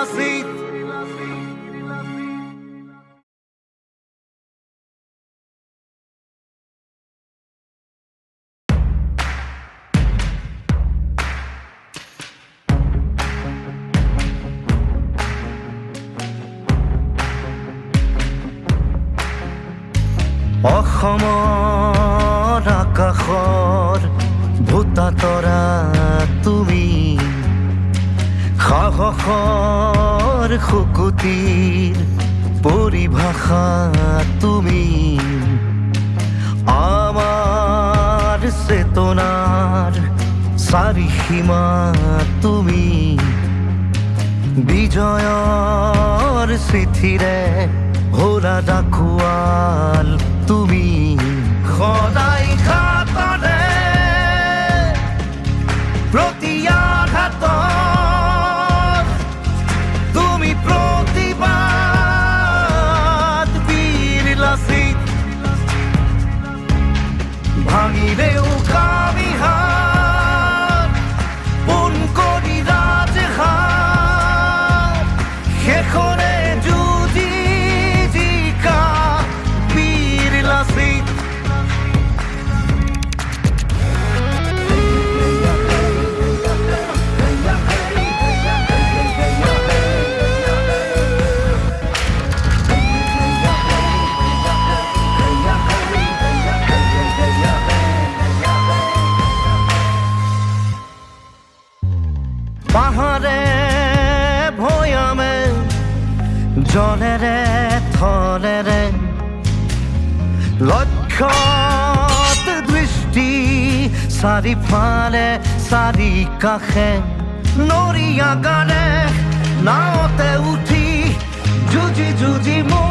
লাচিত অসমৰ আকাশৰ ভূতা তৰা তুমি সাহসৰ শুকুতিৰ পৰিভাষা তুমি। আমাৰ চেতনাৰ চাৰিসীমা তুমি। বিজয়ৰ চিঠিৰে ভোলা ডাকুৱাল জলেৰে থলেৰে লক্ষ দৃষ্টি চাৰিফালে সারি কাষে নৰিয়া গানে নাওতে উঠি যুঁজি যুঁজি মোগলক